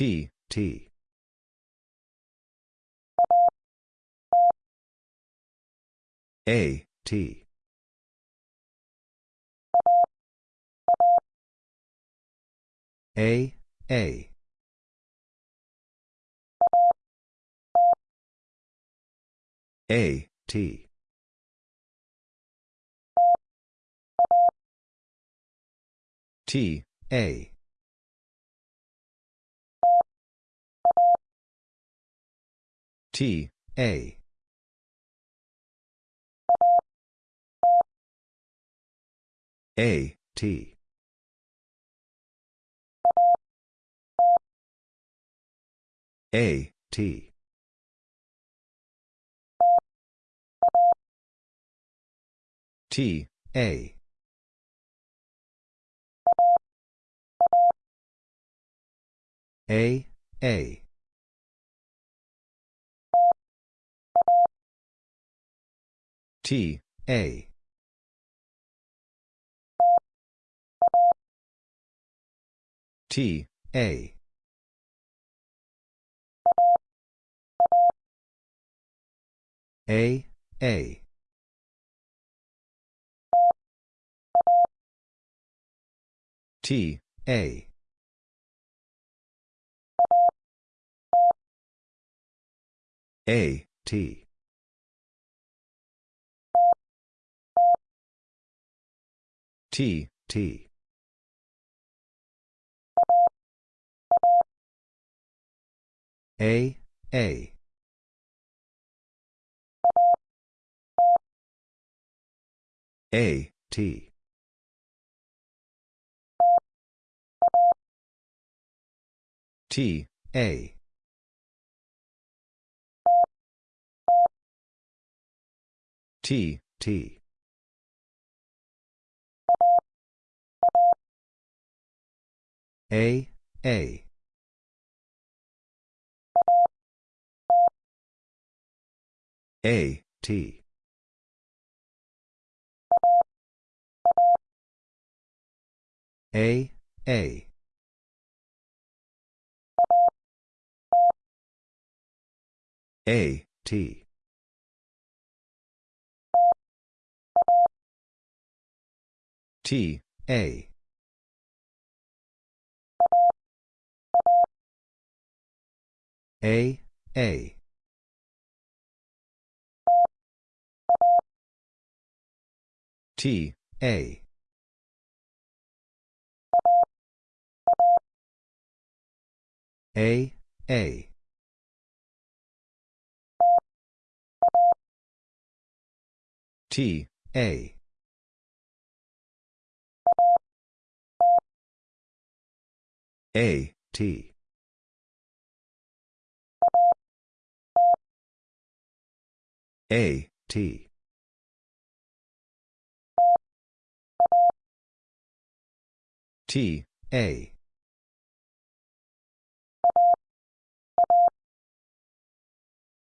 T, T. A, T. A, A. A, T. T, A. T, A. A, T. A, T. T, A. A, A. T, A. T, A. A, A. T, A. A, T. T, T. A, A. A, T. T, A. T, T. A, A. A, T. A, A. A, T. T, A. A, A. T, A. A, A. T, A. A, T. A, T. T, A.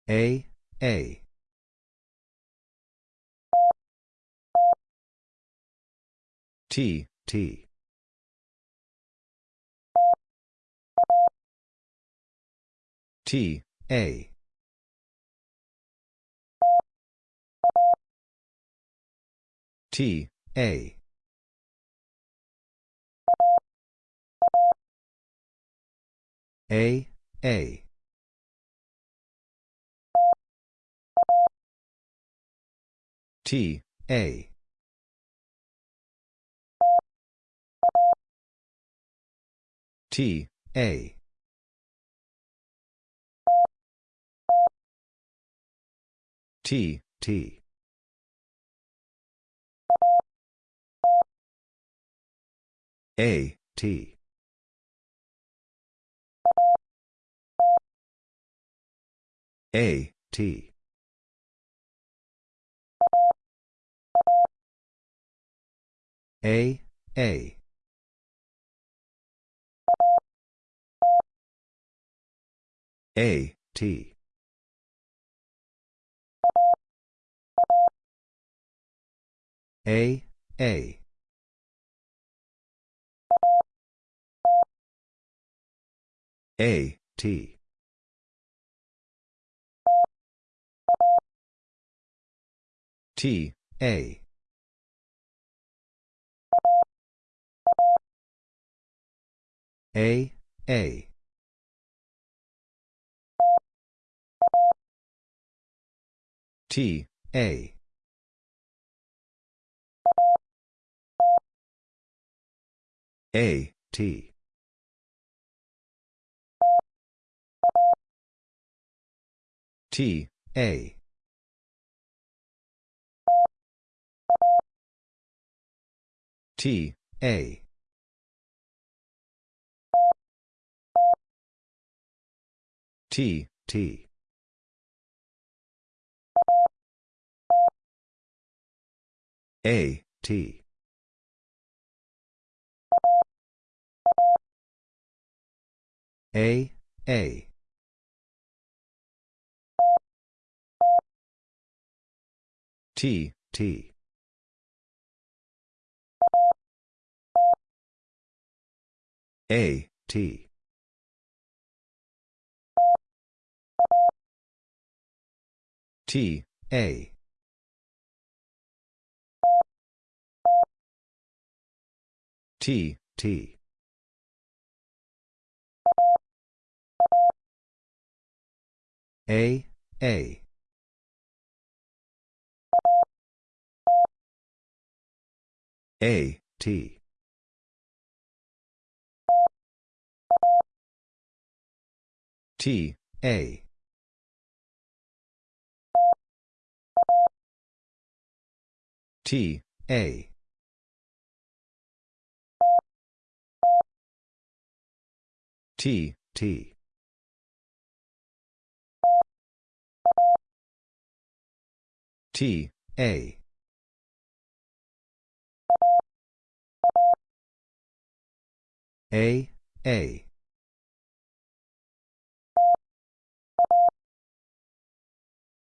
A, A. T, T. T, A. T, A. A, A. T, A. T, A. T, T. A, T. A, T. A, A. A, T. A, A. A, T. T, A. A, A. T, A. A, T. T, A. T, A. T, T. A, T. A, A. T, T. A, T. T, A. T, T. A, A. A, T. T, A. T, A. T, T. T, A. A, A.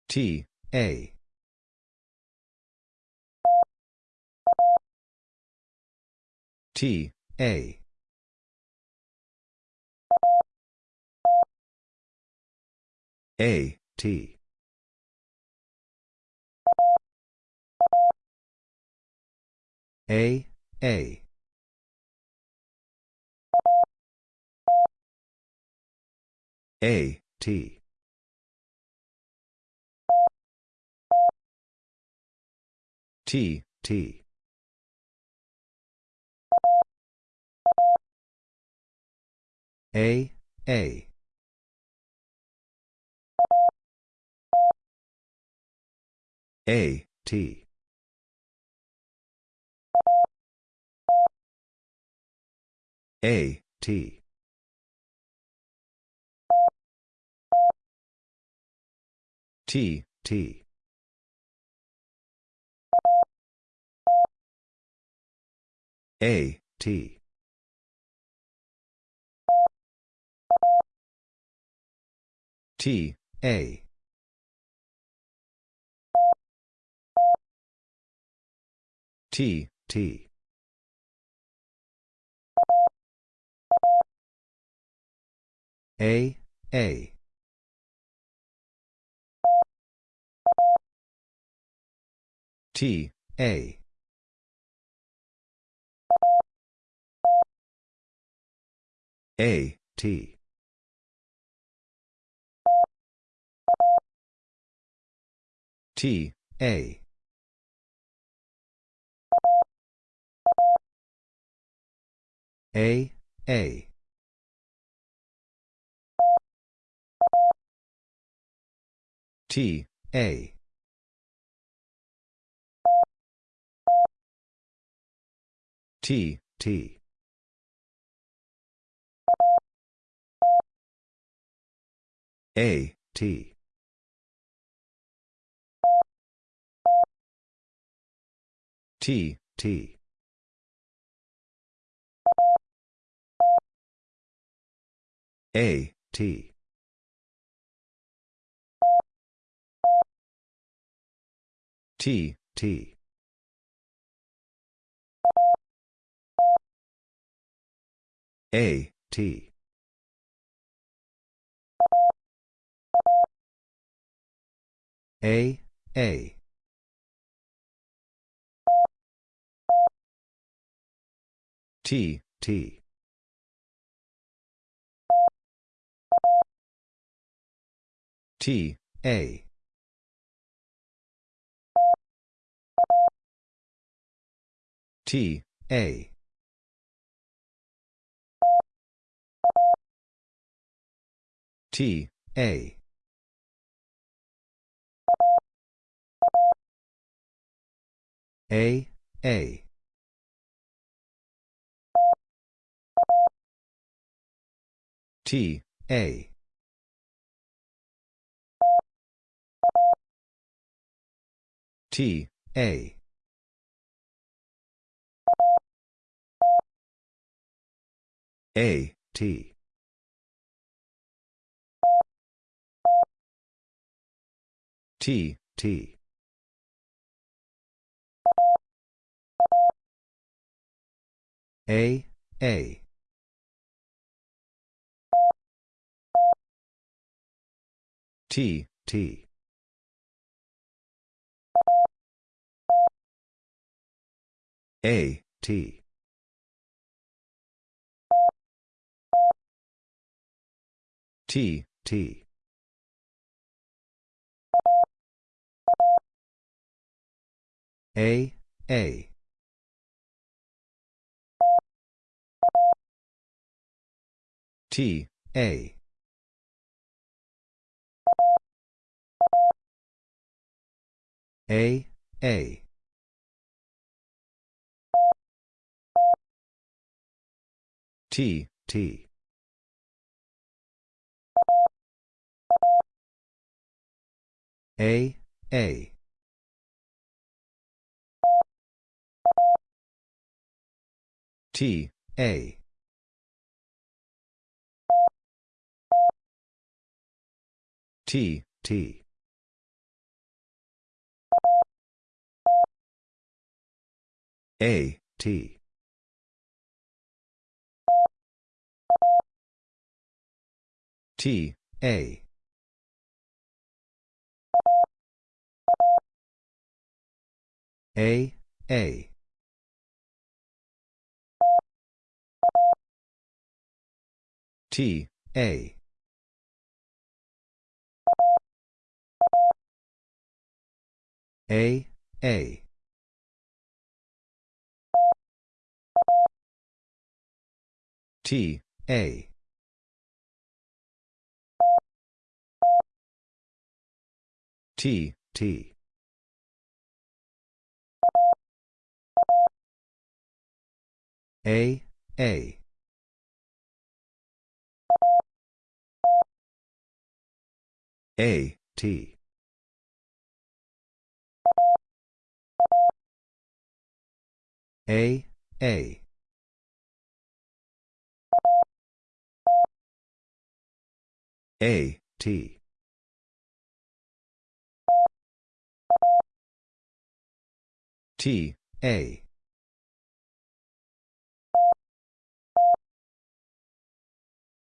T, A. T, A. A, T. A, A. A, T. T, T. A, A. A, T. A, T. T, T. A, T. T, A. T, T. A, A. T, A. A, T. T, A. A, A. T, A. T, T. A, T. T, T. A, T. T, T. A, T. A, A. T, T. T, A. T, A. T, A. A, A. T, A. T, A. A, T. T, T. A, A. T, T. A, T. T, T. A, A. T, A. A, A. T, T. A, A. T, A. T, T. A, T. T, A. A, A. T, A. A, A. T, A. T, T. A, A. A, T. A, A. A, T. T, A.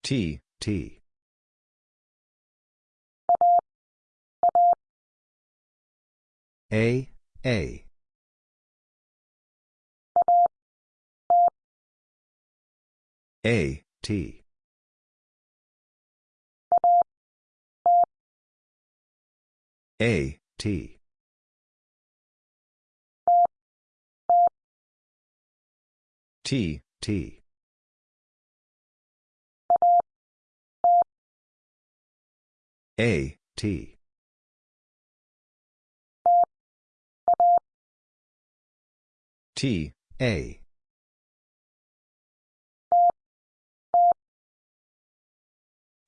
T, T. A, A. A, T. A, T. T, T. A, T. T, A.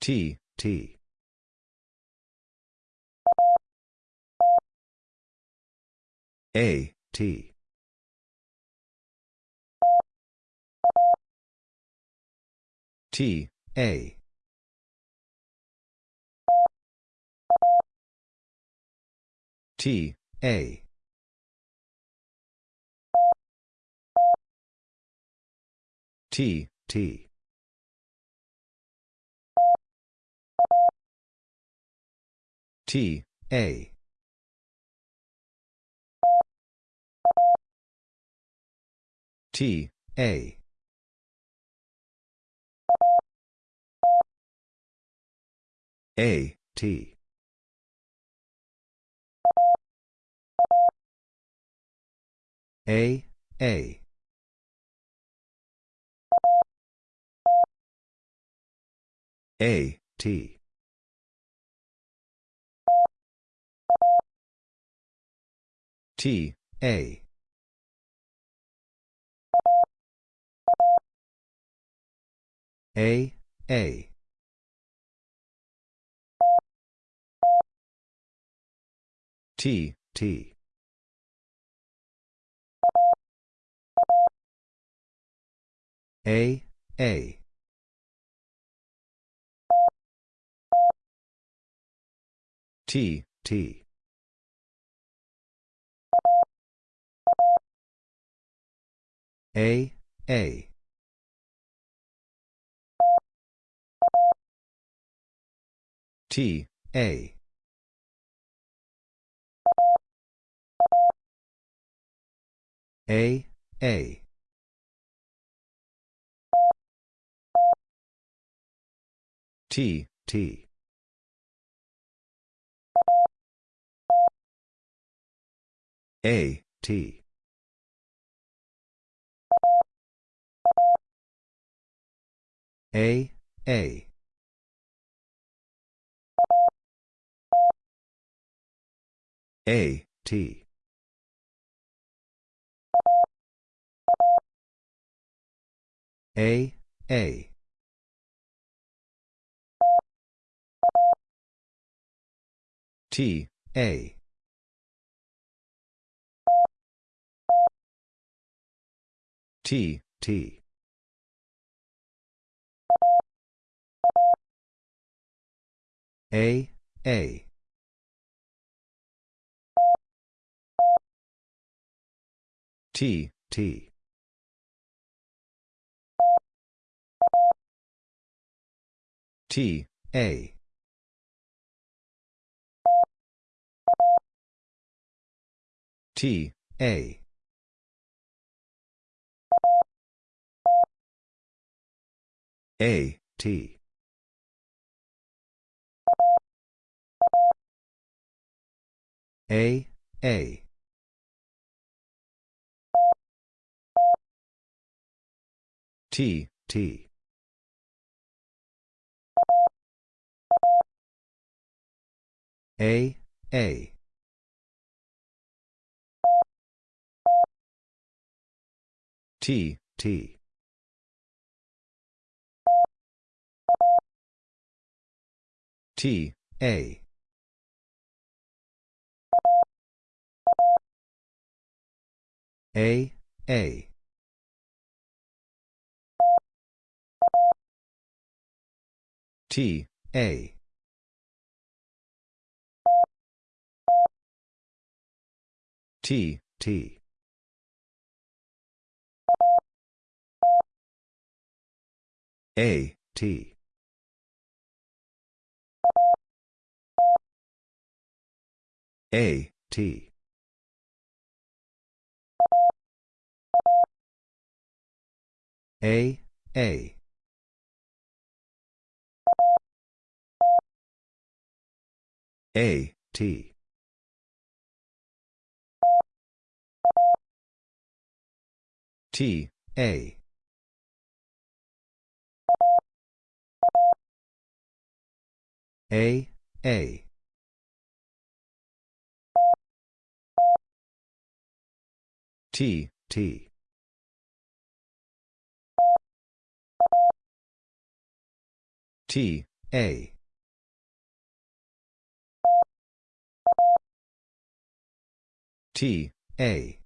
T, T. A, T. T, A. T, A. T, T. T, A. T, A. A, T. A, A. A, T. T, A. A, A. T, T. A, A. T, T. A, A. T, A. A, A. T, T. A, T. A, A. A, T. A, A. T, A. T, T. A, A. T, T. T, A. T, A. A, T. A, A. T, T. A, A. T, T. T, A. A, A. T, A. T, T. A, T. A, T. A, A. A, T. T, A. A, A. T, T. T, A. T, A.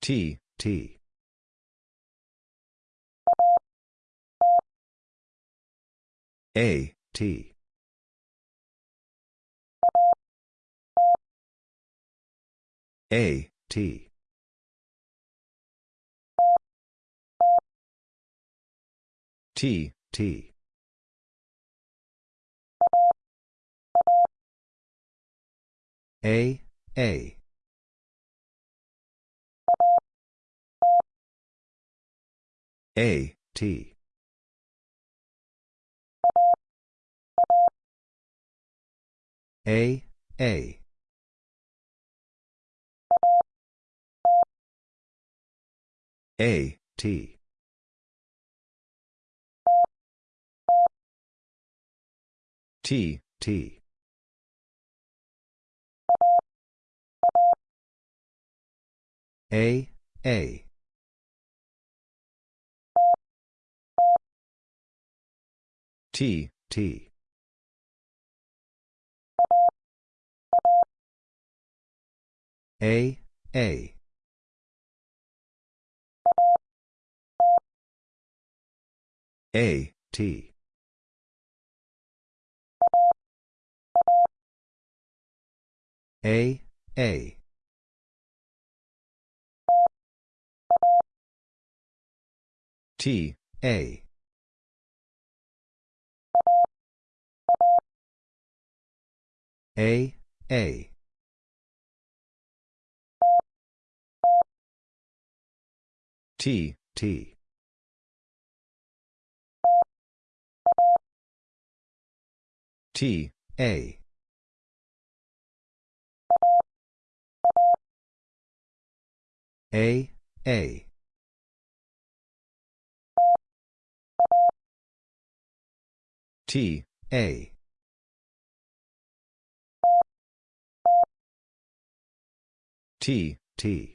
T, T. A, T. A, T. T, T. A, A. A, T. A, A. A, T. T, T. A, A. T, T. A, A. A, T. A, A. T, A. A, A. T, T. T, A. A, A. T, A. T, T.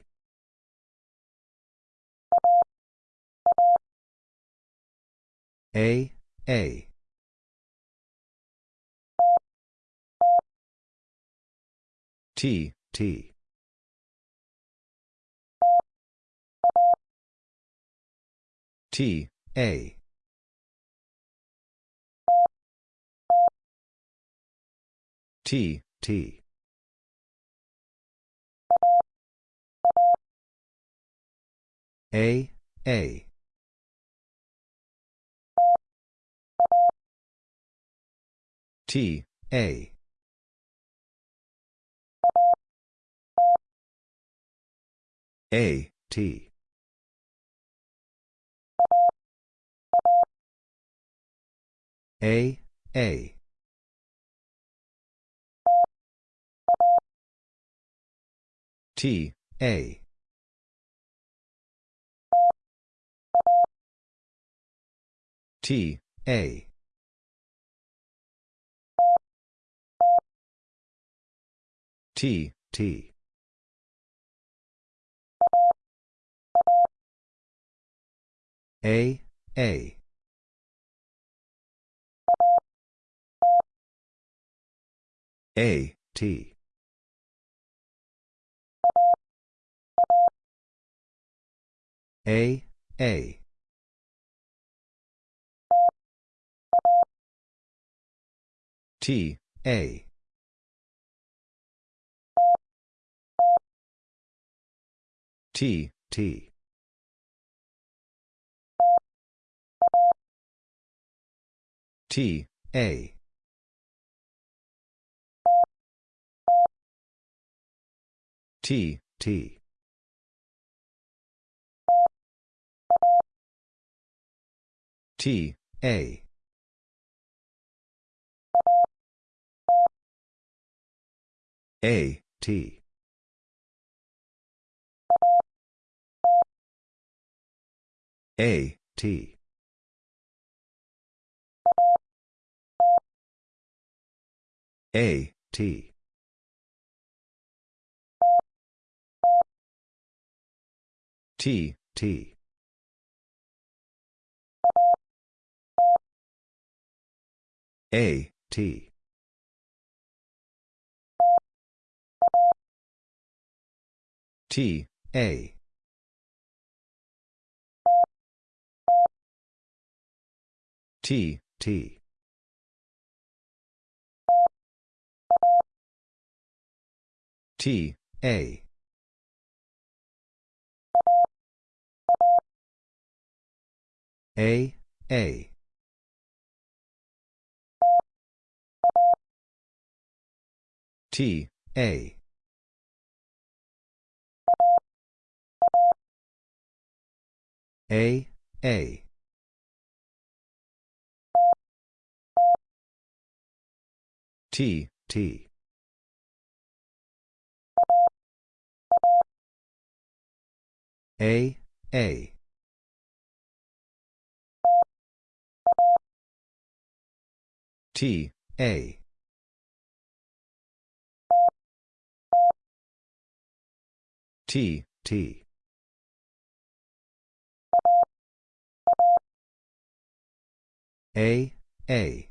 A, A. T, T. T, A. T, T. A, A. T, A. A, T. A, A. T, A. T, A. T, T. A, A. A, T. A, A. T, A. T, T. T, A. T, T. T, A. A, T. A, T. A, T. T, T. A, T. T, A. T, T. T, A. A, A. T, A. A, A. T, T. A, A. T, A. T, T. A, A.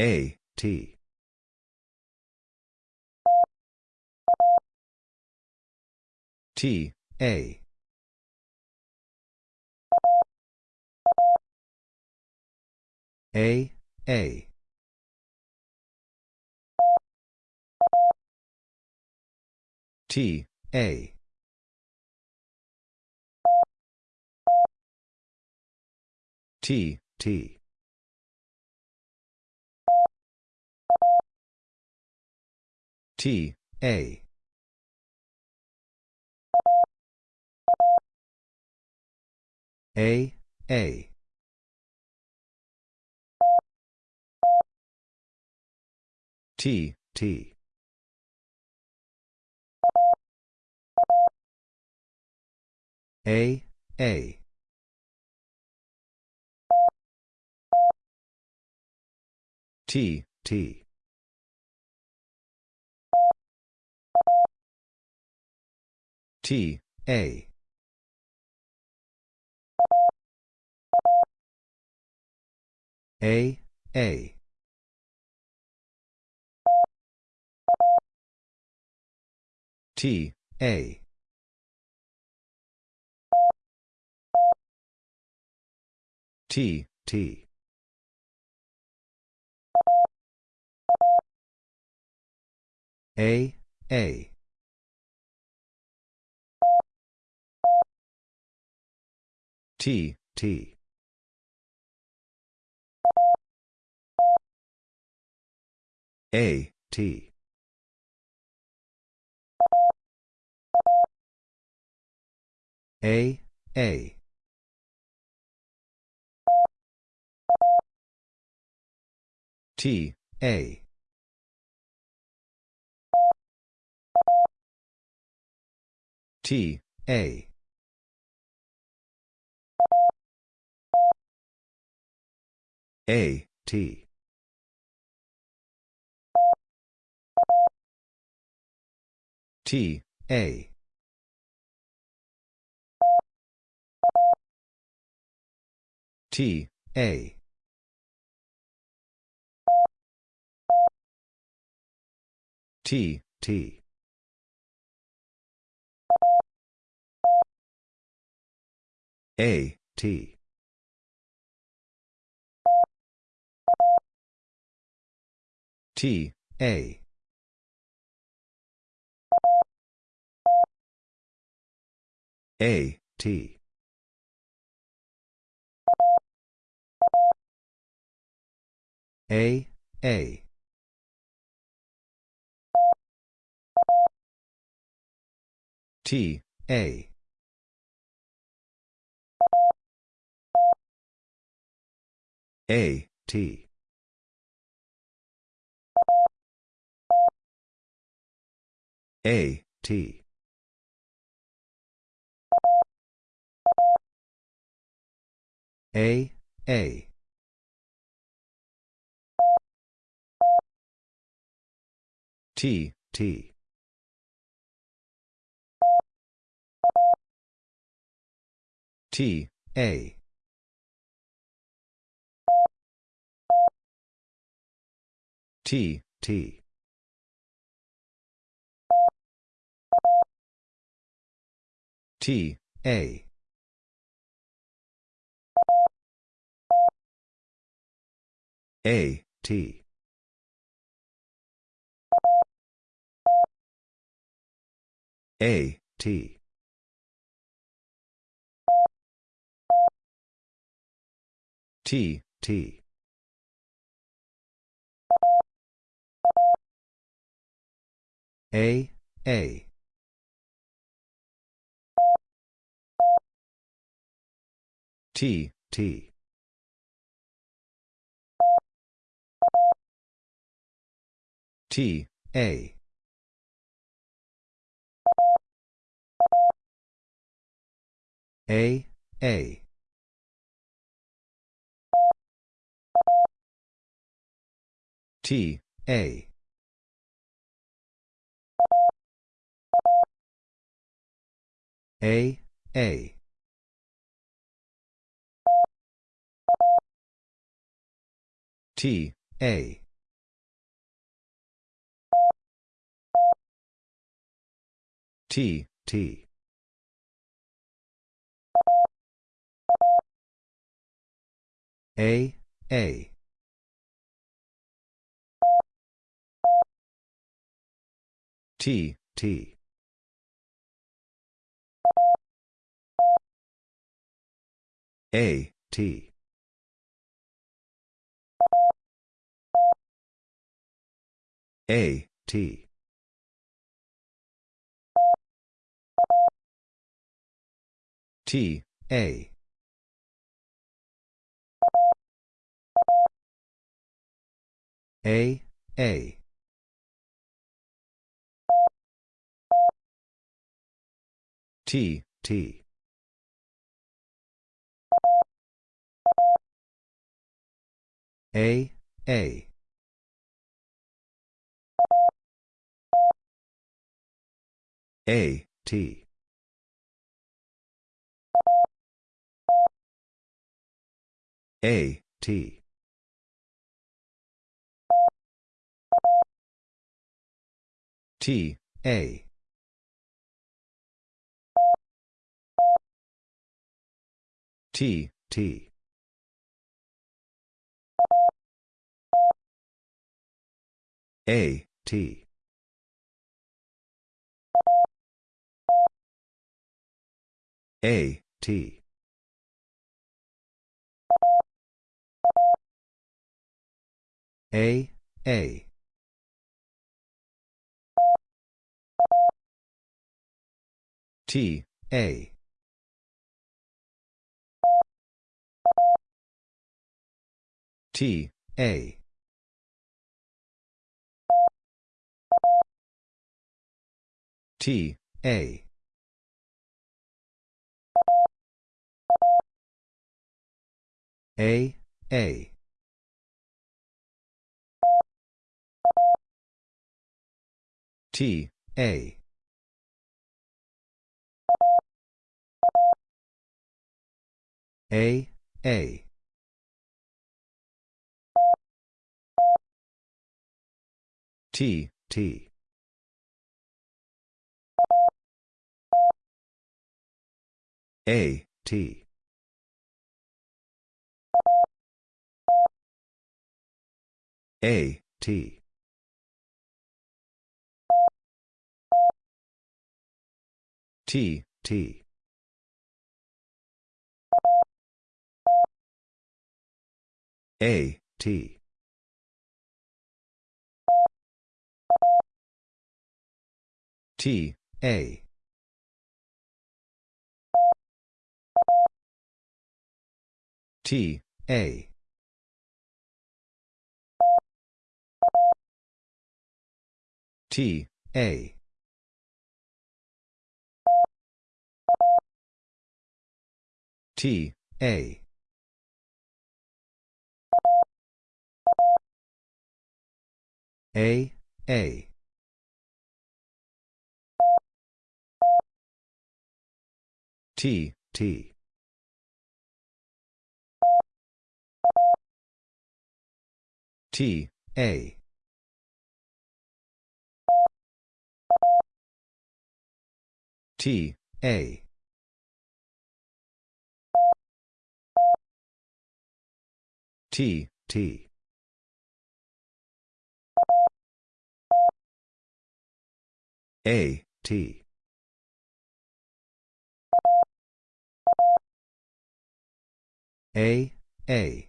A, T. T, A. A, A. T, A. T, T. T, A. A, A. T, T. A, A. T, T. T, A. A, A. T, A. T, T. A, A. T, T. A, T. A, A. T, A. T, A. A, T. T, A. T, A. T, T. A, T. T, A. A, T. A, A. T, A. A, T. A, T. A, A. T, T. T, A. T, T. T, A. A, T. A, T. T, T. A, A. T, T. T, A. A, A. T, A. A, A. T, A. T, T. A, A. T, T. A, T. A, T. T, A. A, A. T, T. A, A. A, T. A, T. T, A. T, T. A, T. A, T. A, A. T, A. T, A. T, A. A, A. T, A. A, A. T, T. A, T. A, T. T, T. A, T. T, A. T, A. T, A. T, A. A, A. T, T. T, A. T, A. T, T. A, T. A, A.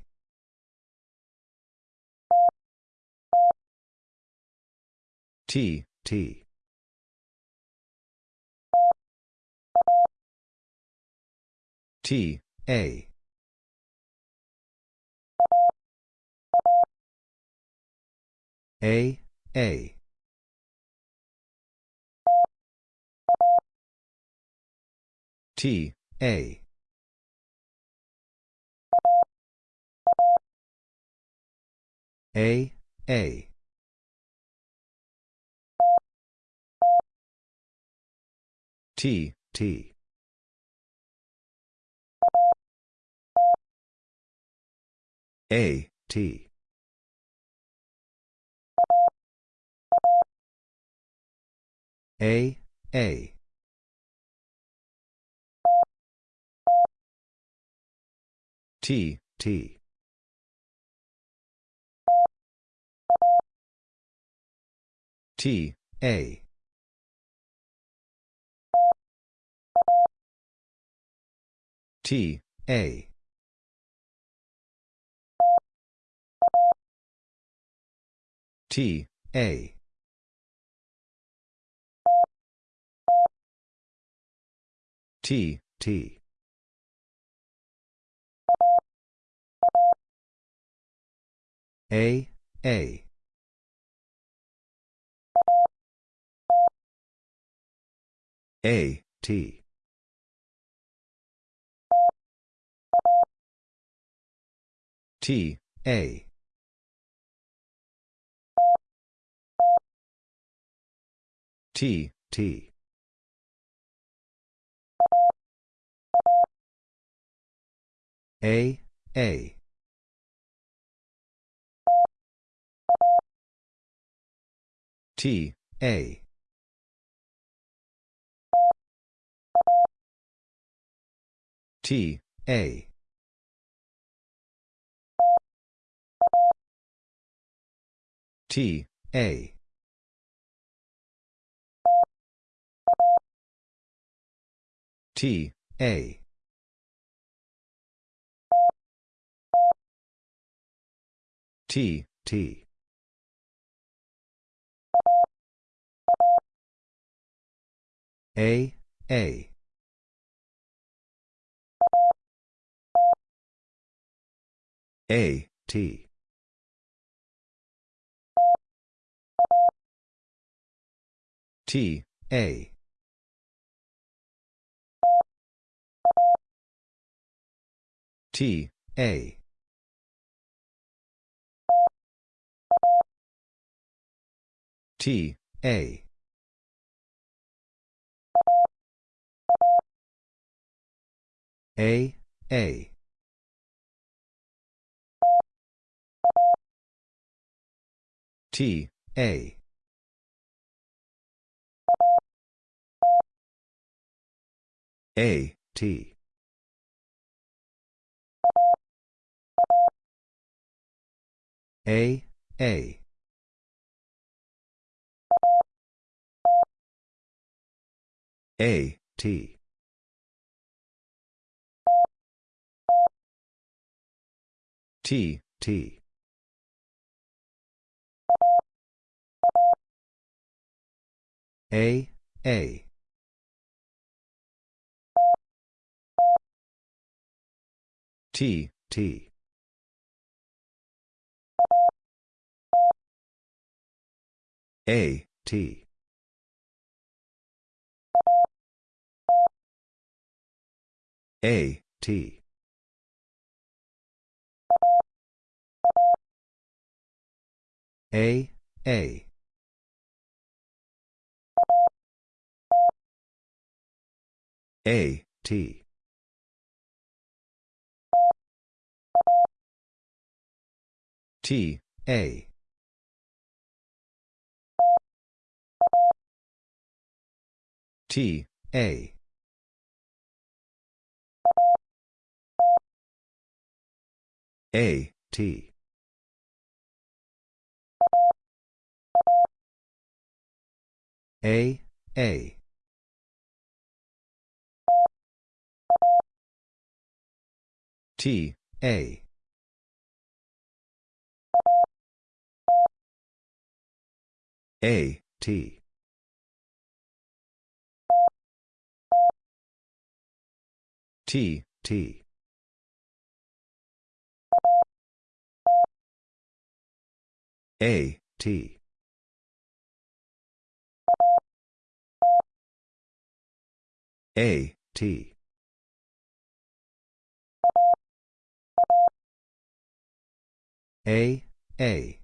T, T. T, A. A, A. T, A. A, A. T, T. A, T. A, A. T, T. T, A. T, A. T, A. T, T. A, A. A, T. T, A. T, T. A, A. T, A. T, A. T, A. T, A. T, T. A, A. A, T. T, A. T, A. T, A. A, A. T, A. A, T. A, A. A, T. T, T. A, A. T, T. A, T. A, T. A, A. A, T. T, A. T, A. A, T. A, A. T, A. A, T. T, T. A, T. A, T. A, A.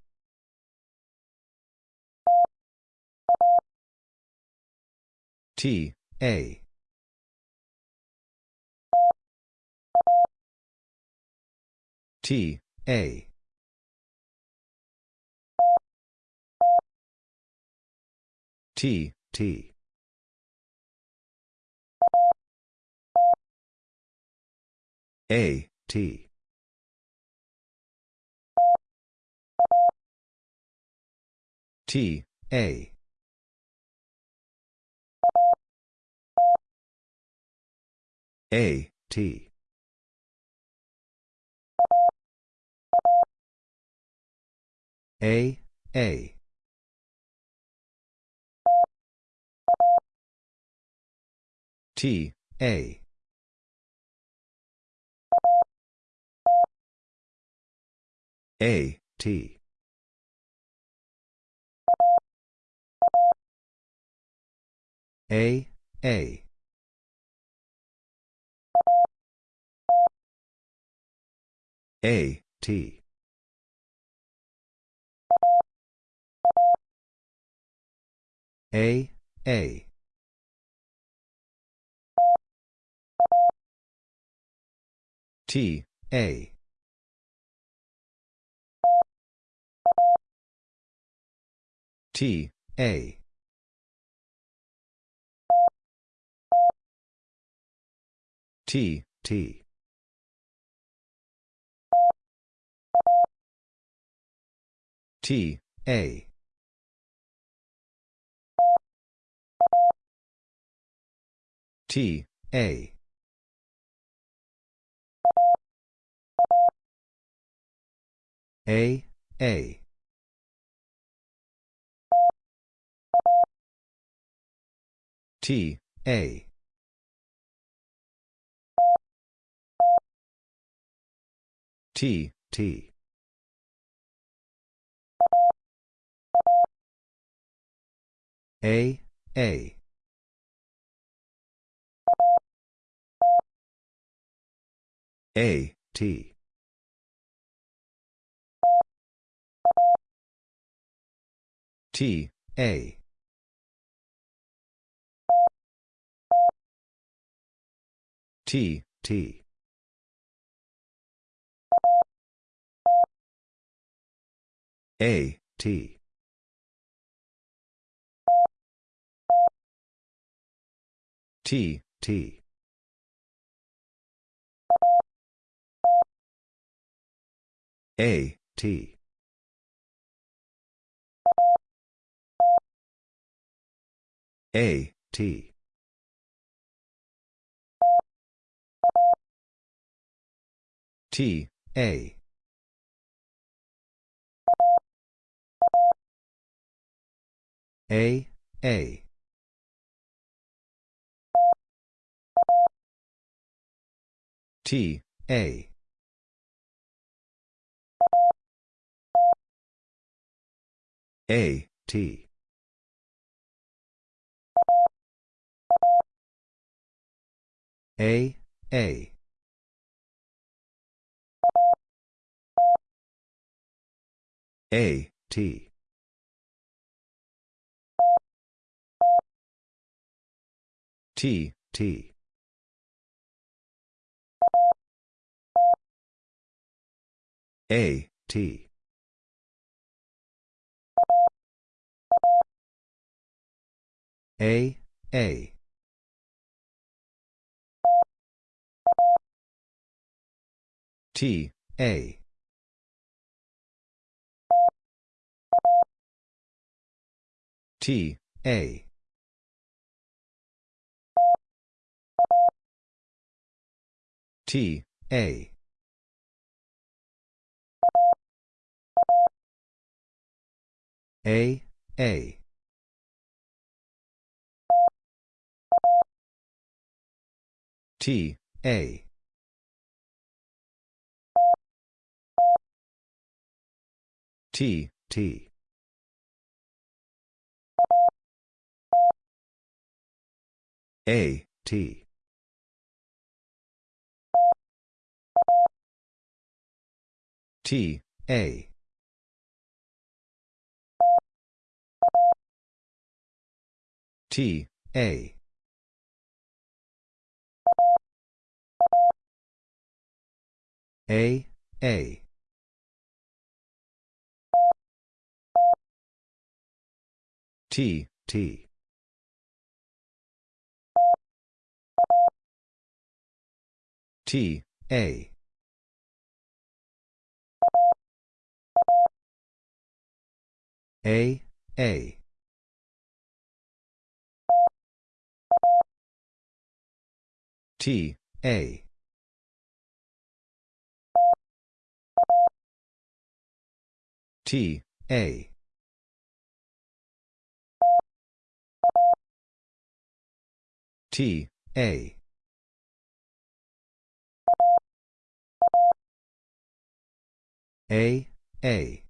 T, A. T, A. T, T. A, T. T, A. A, T. A, A. T, A. A, T. A, A. A, T. A, A. T, A. T, A. T, T. T, A. T, A. A, A. T, A. T, T. A, A. A, T. T, A. T, T. A, T. T, T. A, T. A, T. T, A. A, A. T, A. A, T. A, A. A, T. T, T. A, T. A, A. T, A. T, A. T, A. A, A. T, A. T, T. A, T. T, A. T, A. A, A. T, T. T, A. A, A. T, A. T, A. T, A. A, A.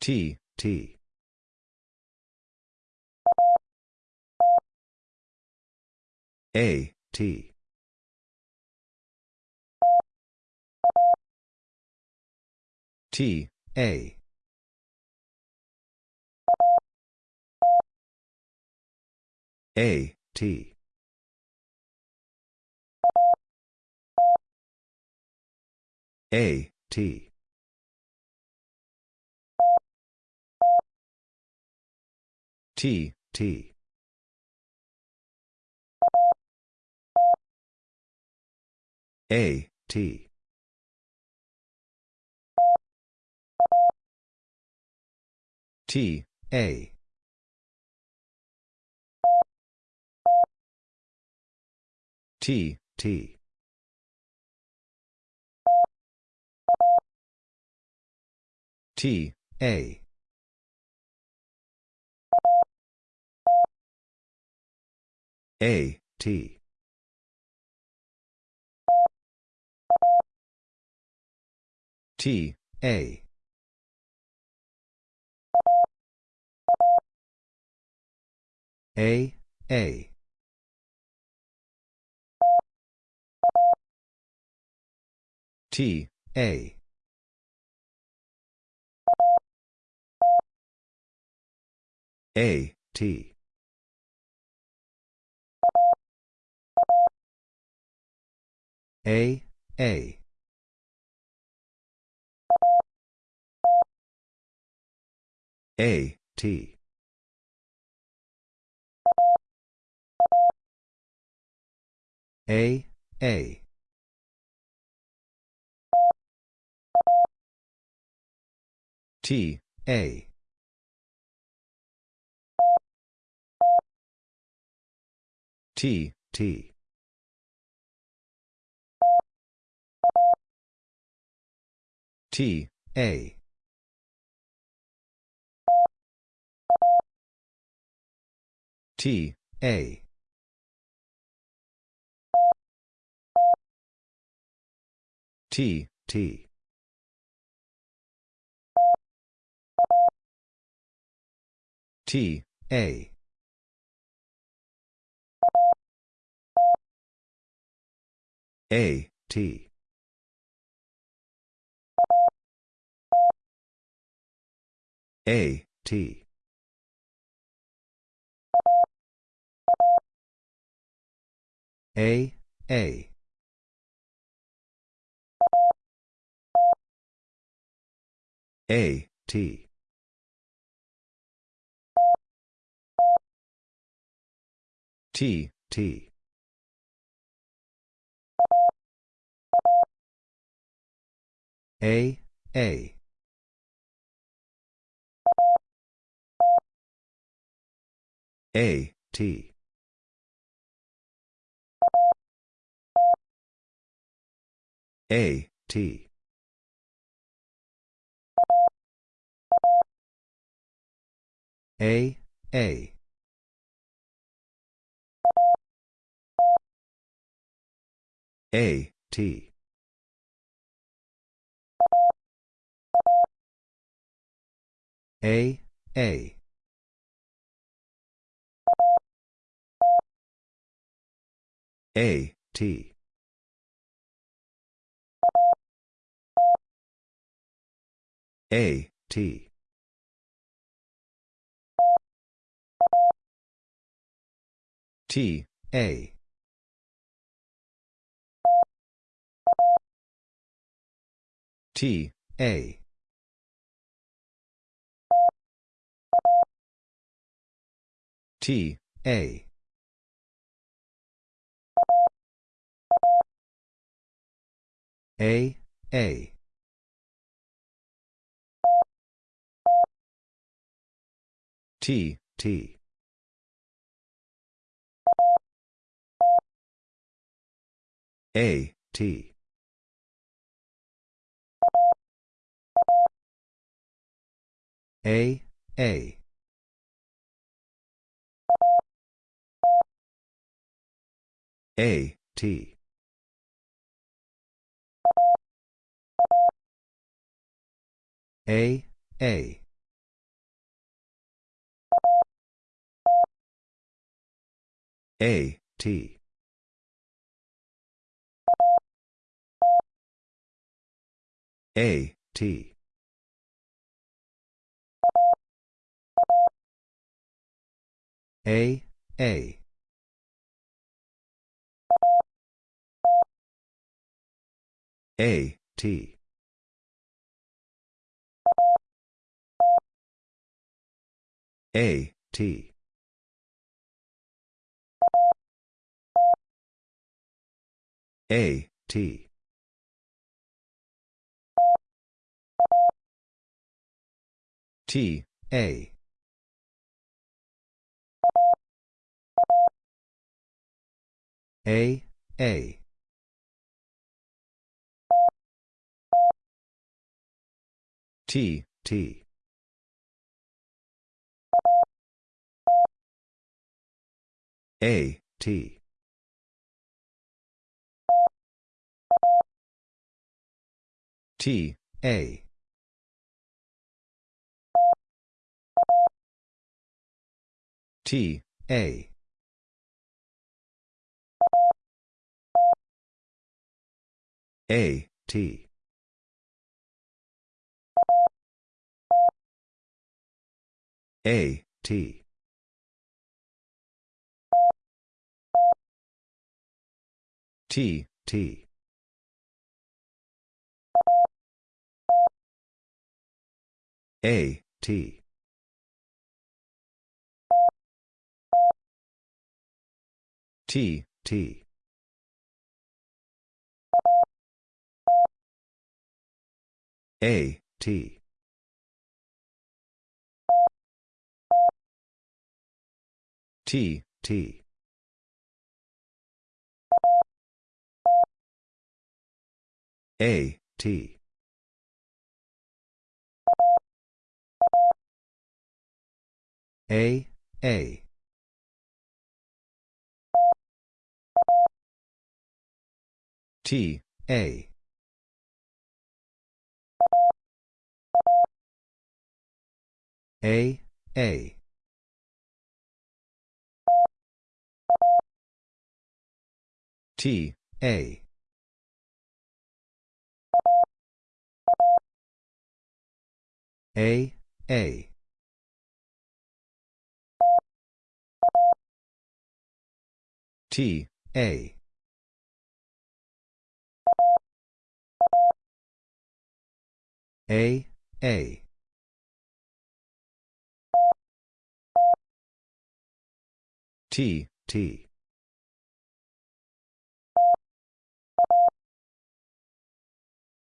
T, T. A, T. T, A. A, T. A, T. T, T. A, T. T, A. T, T. T, A. A, T. T, A. A, A. T, A. A, T. A, A. A, T. A, A. T, A. T, T. T, A. T, A. T, T. T, A. A, T. A, T. A, A. A, T. T, T. A, A. A, T. A, T. A, A. A, T. A, A. A, T. A, T. T, A. T, A. T, A. A, A. T, T. A, T. A, A. A, T. A, A. A, T. A, T. A, A. A, T. A, T. A, T. T, A. A, A. T, T. A, T. T, A. T, A. A, T. A, T. T, T. A, T. T, T. A, T. T, T. A, T. A, A. T, A. A, A. T, A. A, A. T, A. A, A. T, T.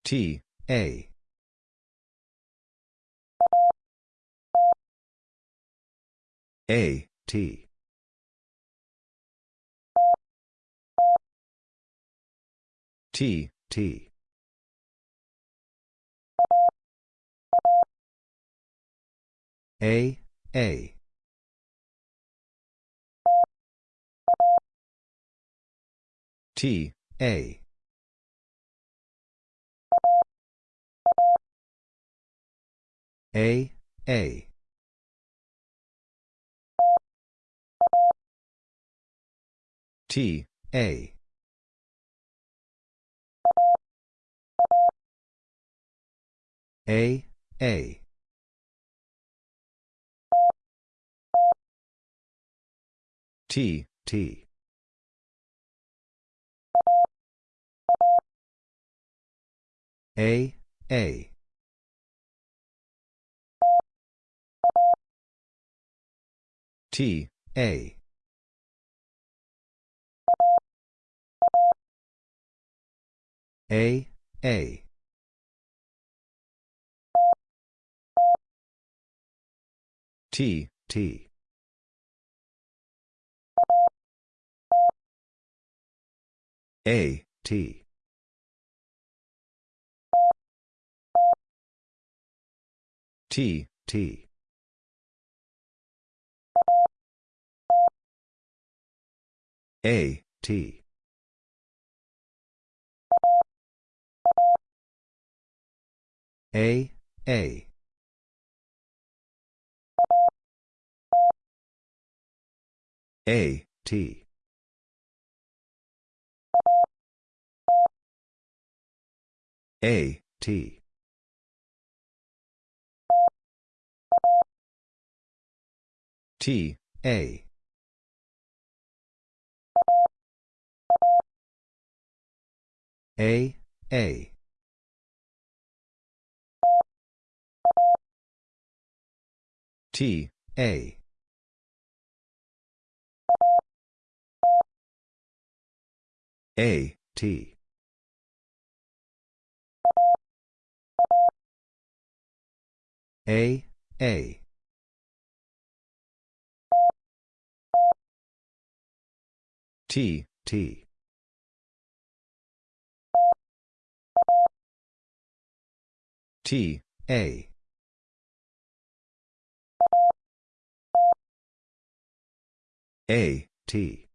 T, A. A, T. T, T. A, A. T, A. A, A. T, A. A, A. T, T. A, A. T, A. A, A. T, T. A, T. T, T. A, T. A, A. A, T. A, T. T, A. A, A. T, A. A, T. A, A. T, T. T, A. A, T.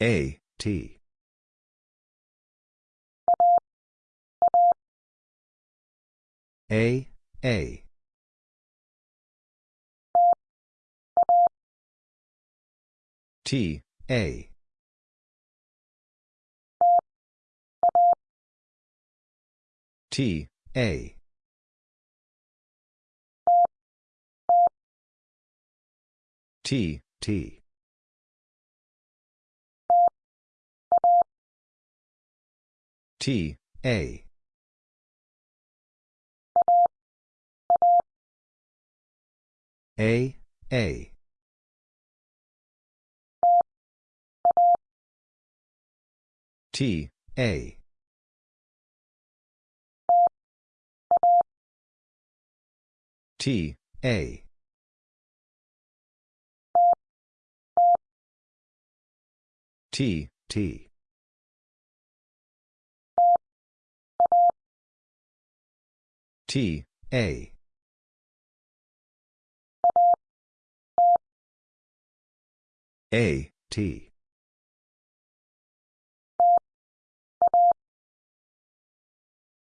A, T. A, A. T, A. T, A. T, T. T, A. A, A. T, A. T, A. T, T. T, A. A, T.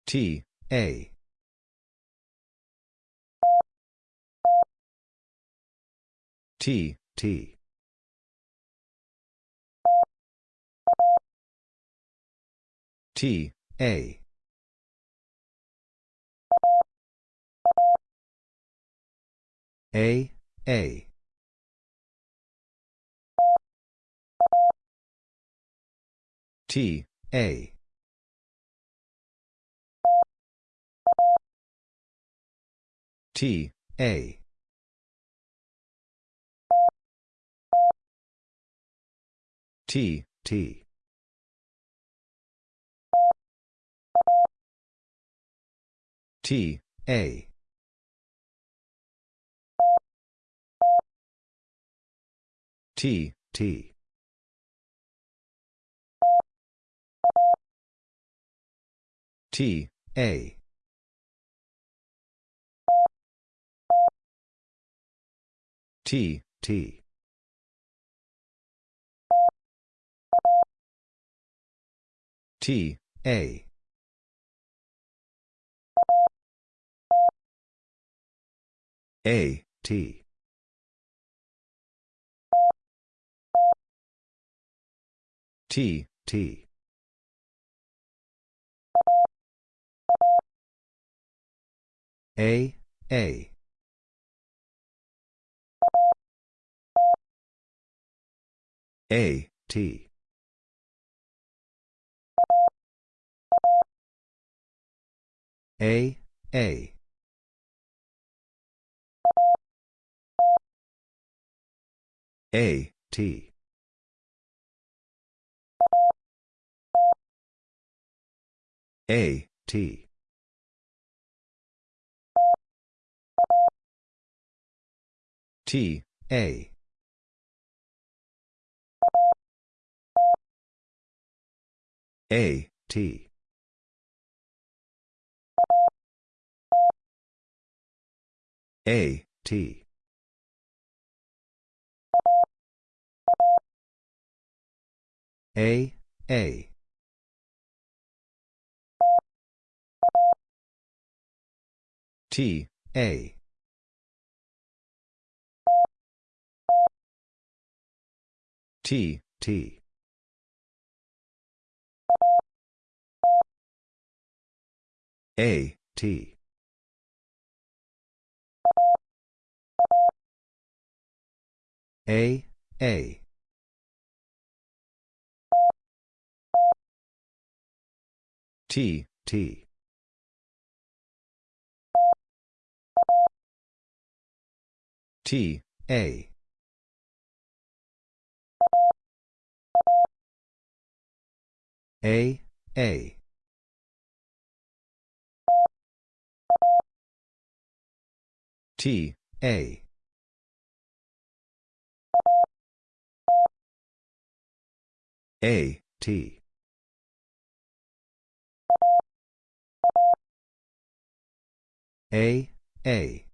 T, A. T, T. T, A. A, A. T, A. T, A. T, T. T, A. T, T. T, A. T, T. T, A. A, T. T, T. A, A. A, T. A, A. A, T. A, T. T, A. A, T. A, T. A, A. T, A. T, T. A, T. A, A. T, T. T, A. A, A. T, A. A, T. A, A.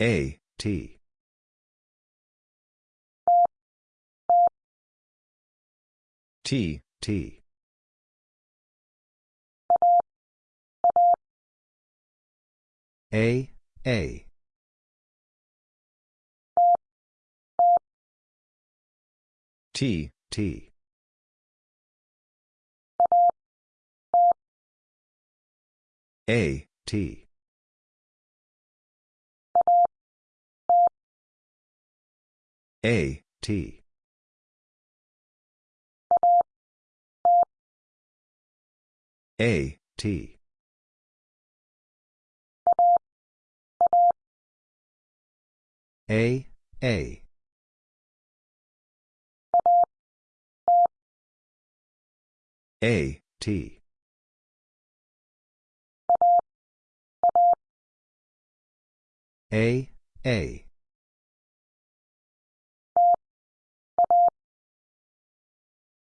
A, T. T, T. A, A. T, T. A, T. A, T. A, T. A, A. A, T. A, A.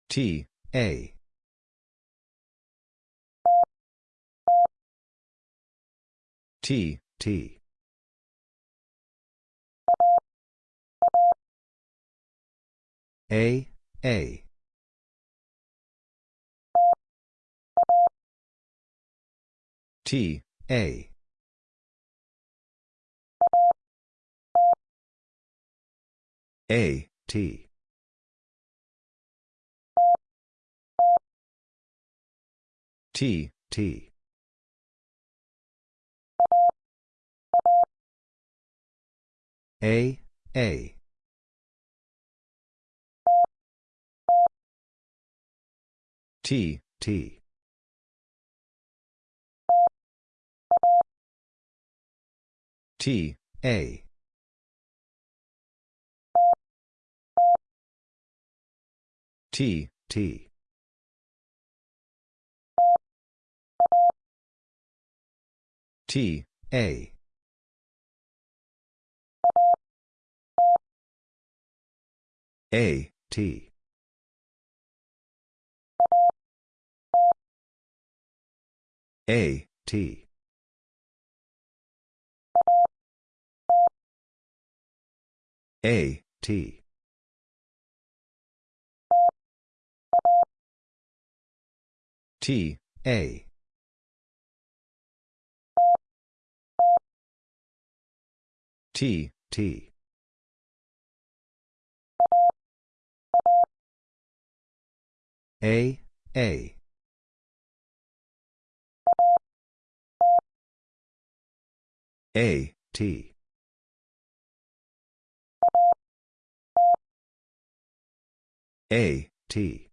T, A. T, T. A, A. T, A. A, T. T, T. A, A. T, T. T, A. T, T. T, A. A, T. A, T. A, T. T, A. T, T. A, A. A, T. A, T.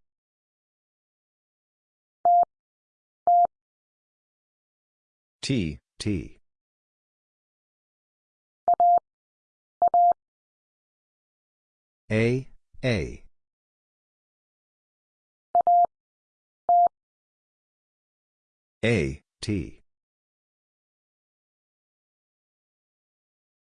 T, T. A, A. A, T.